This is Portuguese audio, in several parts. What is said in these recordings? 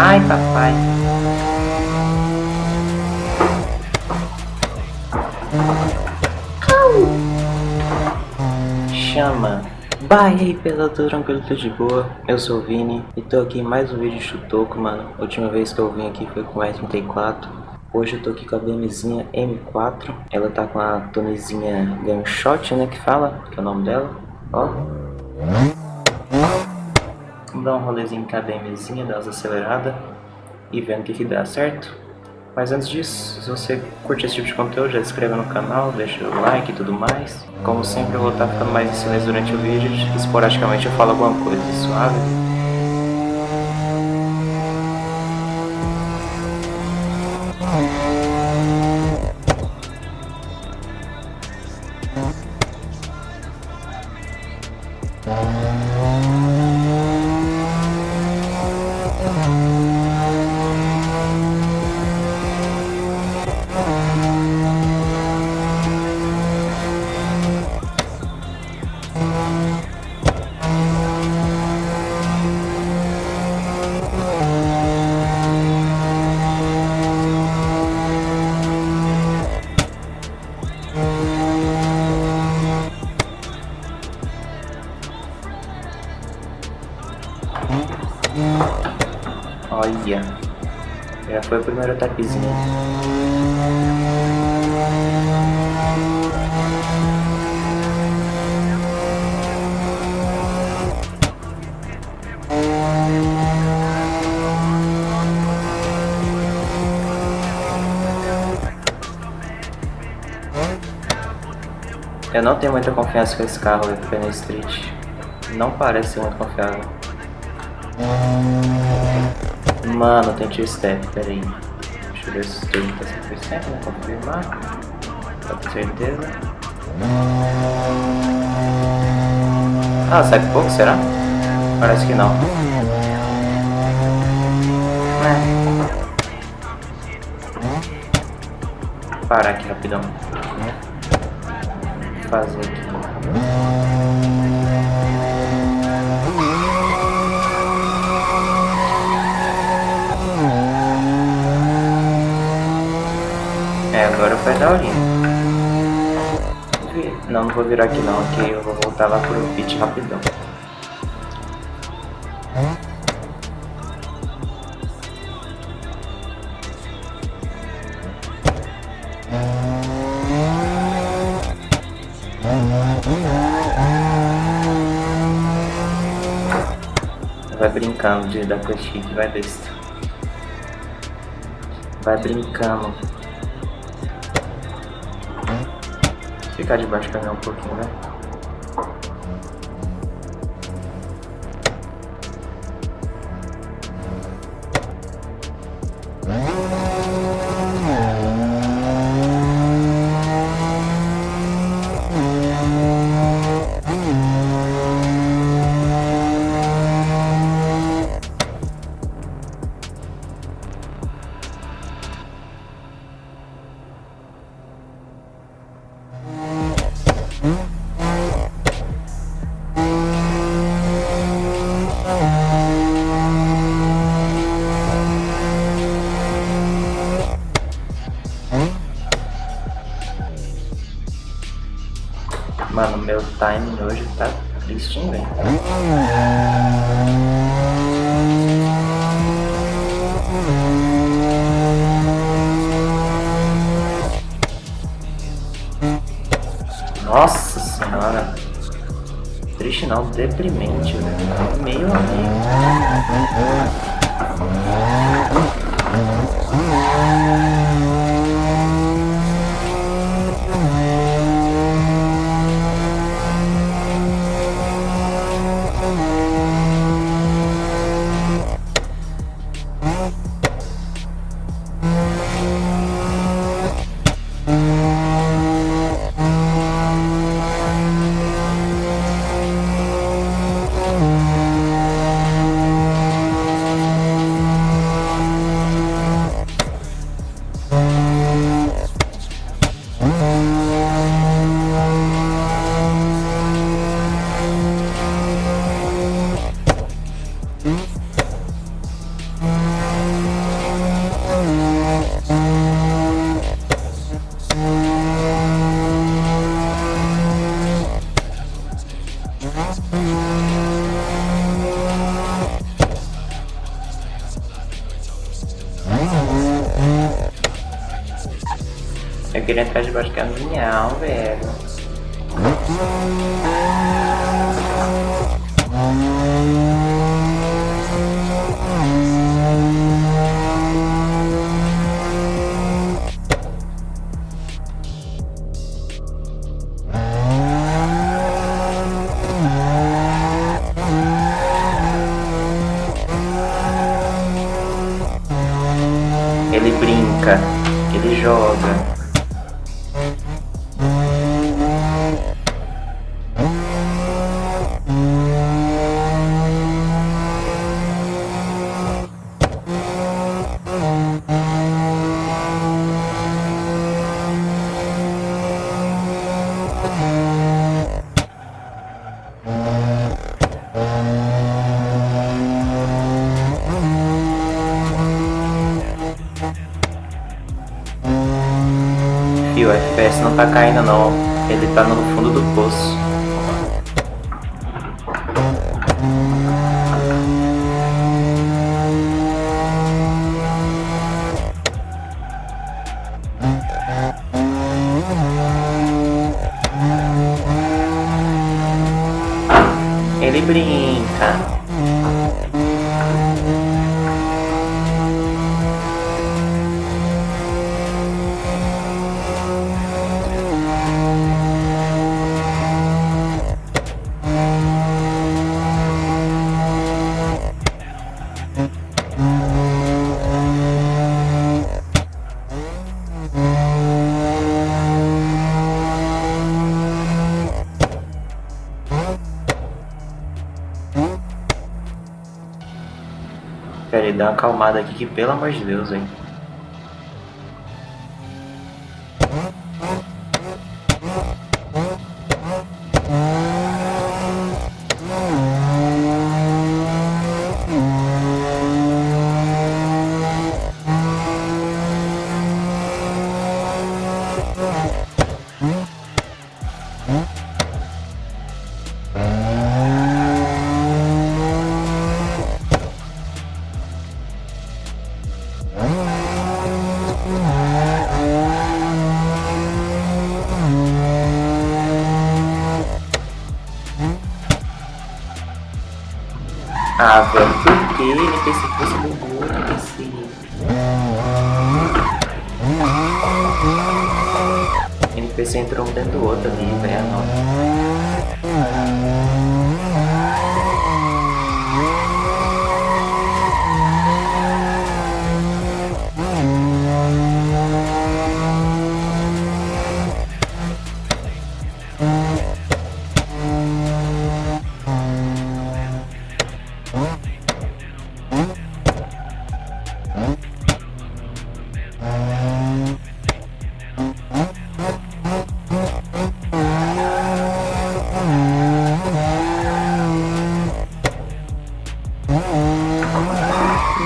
Ai, papai. Chama. Bye aí, pela tranquilo, tudo de boa. Eu sou o Vini e tô aqui em mais um vídeo de Chutoco, mano. Última vez que eu vim aqui foi com o S34. Hoje eu tô aqui com a BMzinha M4. Ela tá com a tonezinha Gunshot, né, que fala, que é o nome dela. Ó. Vamos dar um rolezinho com a BMzinha, dar umas aceleradas e vendo o que que dá, certo? Mas antes disso, se você curte esse tipo de conteúdo, já se inscreva no canal, deixa o like e tudo mais. Como sempre, eu vou estar ficando mais em silêncio durante o vídeo, esporadicamente eu falo alguma coisa suave. Olha, já foi o primeiro tapezinho. Eu não tenho muita confiança com esse carro aqui na Street. Não parece muito confiável. Mano, tem tio step, peraí. Deixa eu ver se tudo tá 100%, né? Confirmar. Pra ter certeza. Ah, sai pouco, será? Parece que não. É. Parar aqui rapidão. Fazer aqui. É, agora foi daorinha. Não, não vou virar aqui não, que eu vou voltar lá pro pit rapidão. Vai brincando de dar push vai besta. Vai brincando. Ficar debaixo do caminhão um pouquinho, né? Timing hoje tá triste, velho? Nossa senhora. Triste não, deprimente, velho. Meio amigo. queria entrar debaixo do caminhão, velho. Ele brinca, ele joga. O FPS não tá caindo não, ele tá no fundo do poço. Dá uma acalmada aqui que pelo amor de Deus, hein. Ah, velho, por que ele pensei que fosse bugou, NPC? NPC entrou um dentro do outro ali, velho.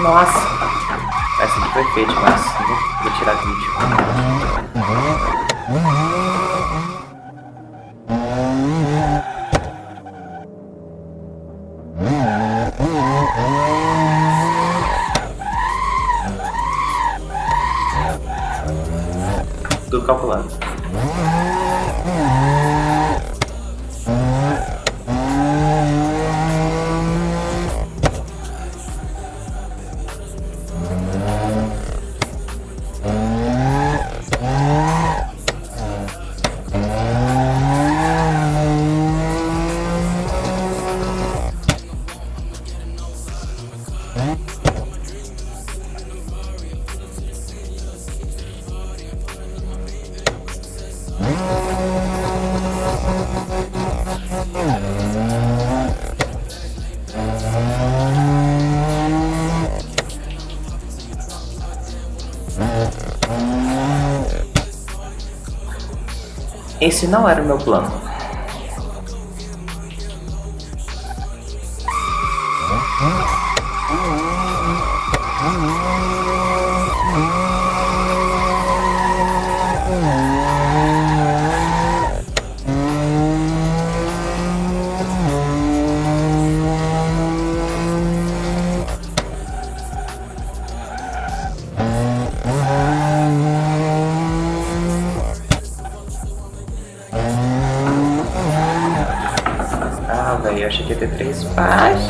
Nossa! Essa aqui foi feita, mas vou, tirar vídeo. Tudo calculado. Esse não era o meu plano. Eu achei que ia ter três faixas.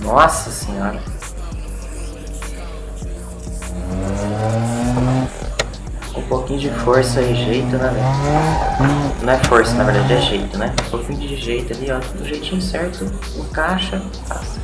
Nossa senhora. Um pouquinho de força e jeito, né? Não é força, na verdade, é jeito, né? Um pouquinho de jeito ali, ó. Do jeitinho certo, encaixa, passa.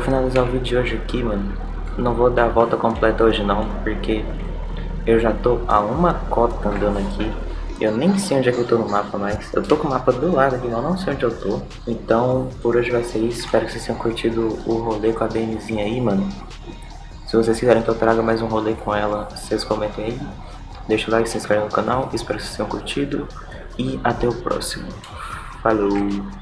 Vou finalizar o vídeo de hoje aqui, mano. Não vou dar a volta completa hoje não, porque eu já tô a uma cota andando aqui. Eu nem sei onde é que eu tô no mapa mais. Eu tô com o mapa do lado aqui, eu não sei onde eu tô. Então, por hoje vai ser isso. Espero que vocês tenham curtido o rolê com a BMzinha aí, mano. Se vocês quiserem que eu traga mais um rolê com ela, vocês comentem aí. Deixa o like, se inscreve no canal. Espero que vocês tenham curtido. E até o próximo. Falou!